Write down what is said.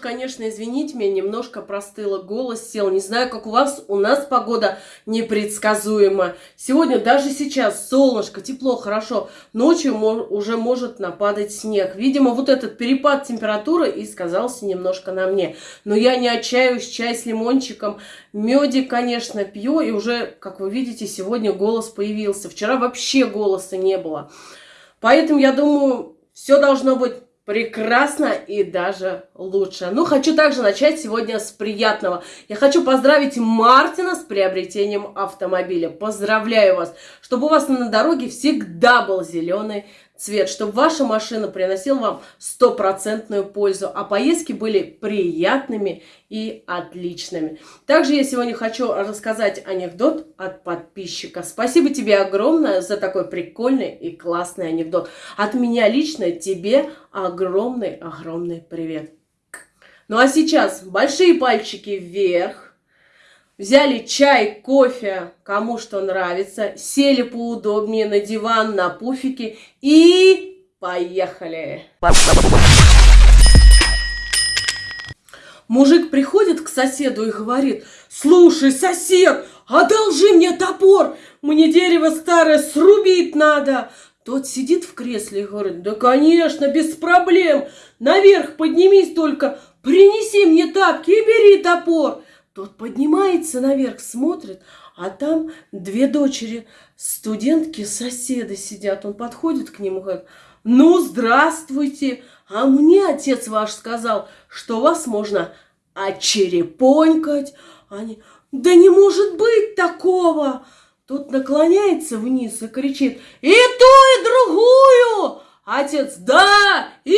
конечно, извините меня, немножко простыла, голос сел. Не знаю, как у вас, у нас погода непредсказуема. Сегодня, даже сейчас, солнышко, тепло, хорошо. Ночью уже может нападать снег. Видимо, вот этот перепад температуры и сказался немножко на мне. Но я не отчаюсь, чай с лимончиком. Медик, конечно, пью. И уже, как вы видите, сегодня голос появился. Вчера вообще голоса не было. Поэтому, я думаю, все должно быть прекрасно и даже лучше. Ну, хочу также начать сегодня с приятного. Я хочу поздравить Мартина с приобретением автомобиля. Поздравляю вас, чтобы у вас на дороге всегда был зеленый цвет, чтобы ваша машина приносила вам стопроцентную пользу, а поездки были приятными и отличными. Также я сегодня хочу рассказать анекдот от подписчика. Спасибо тебе огромное за такой прикольный и классный анекдот. От меня лично тебе огромный-огромный привет. Ну а сейчас большие пальчики вверх. Взяли чай, кофе, кому что нравится, сели поудобнее на диван, на пуфике и поехали. Мужик приходит к соседу и говорит, слушай, сосед, одолжи мне топор, мне дерево старое срубить надо. Тот сидит в кресле и говорит, да, конечно, без проблем, наверх поднимись только, принеси мне тапки и бери топор. Тот поднимается наверх, смотрит, а там две дочери, студентки, соседы сидят. Он подходит к нему говорит, ну, здравствуйте, а мне отец ваш сказал, что вас можно очерепонькать. Они, да не может быть такого. Тот наклоняется вниз и кричит, и ту, и другую. Отец, да, и.